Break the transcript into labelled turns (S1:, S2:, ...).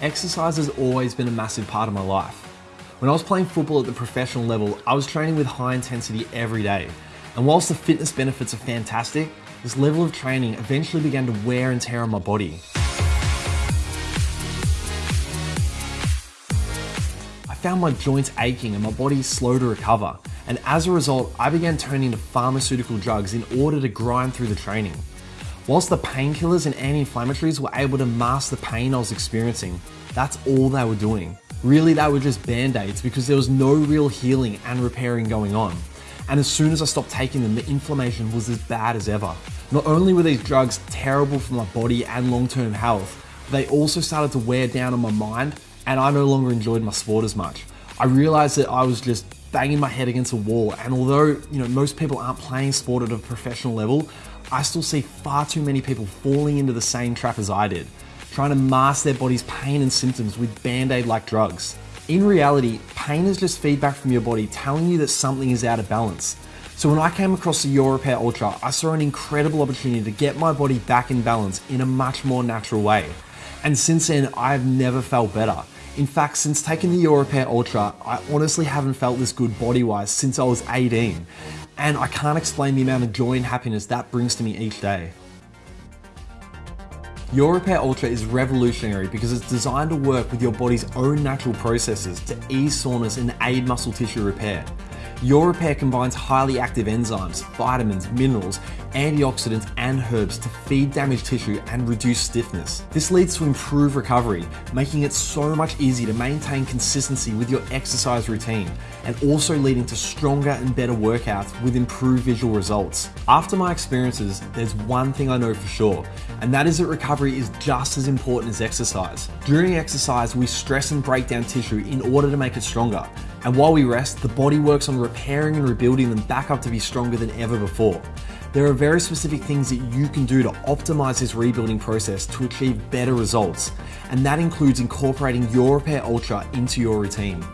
S1: exercise has always been a massive part of my life. When I was playing football at the professional level, I was training with high intensity every day. And whilst the fitness benefits are fantastic, this level of training eventually began to wear and tear on my body. I found my joints aching and my body slow to recover. And as a result, I began turning to pharmaceutical drugs in order to grind through the training. Whilst the painkillers and anti-inflammatories were able to mask the pain I was experiencing, that's all they were doing. Really, they were just band-aids because there was no real healing and repairing going on. And as soon as I stopped taking them, the inflammation was as bad as ever. Not only were these drugs terrible for my body and long-term health, they also started to wear down on my mind and I no longer enjoyed my sport as much. I realized that I was just banging my head against a wall and although you know most people aren't playing sport at a professional level, I still see far too many people falling into the same trap as I did, trying to mask their body's pain and symptoms with band-aid like drugs. In reality, pain is just feedback from your body telling you that something is out of balance. So when I came across the Your Repair Ultra, I saw an incredible opportunity to get my body back in balance in a much more natural way. And since then, I've never felt better. In fact, since taking the Repair Ultra, I honestly haven't felt this good body-wise since I was 18 and I can't explain the amount of joy and happiness that brings to me each day. Your Repair Ultra is revolutionary because it's designed to work with your body's own natural processes to ease soreness and aid muscle tissue repair. Repair combines highly active enzymes, vitamins, minerals, antioxidants, and herbs to feed damaged tissue and reduce stiffness. This leads to improved recovery, making it so much easier to maintain consistency with your exercise routine, and also leading to stronger and better workouts with improved visual results. After my experiences, there's one thing I know for sure, and that is that recovery is just as important as exercise. During exercise, we stress and break down tissue in order to make it stronger, and while we rest, the body works on repairing and rebuilding them back up to be stronger than ever before. There are very specific things that you can do to optimize this rebuilding process to achieve better results, and that includes incorporating your Repair Ultra into your routine.